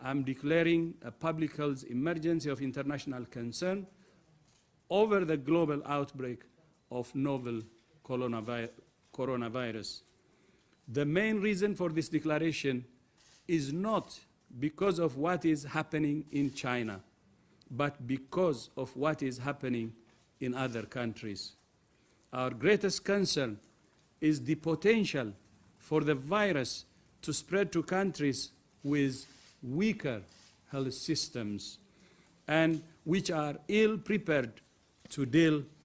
I'm declaring a public health emergency of international concern over the global outbreak of novel coronavi coronavirus. The main reason for this declaration is not because of what is happening in China, but because of what is happening in other countries. Our greatest concern is the potential for the virus to spread to countries with weaker health systems and which are ill prepared to deal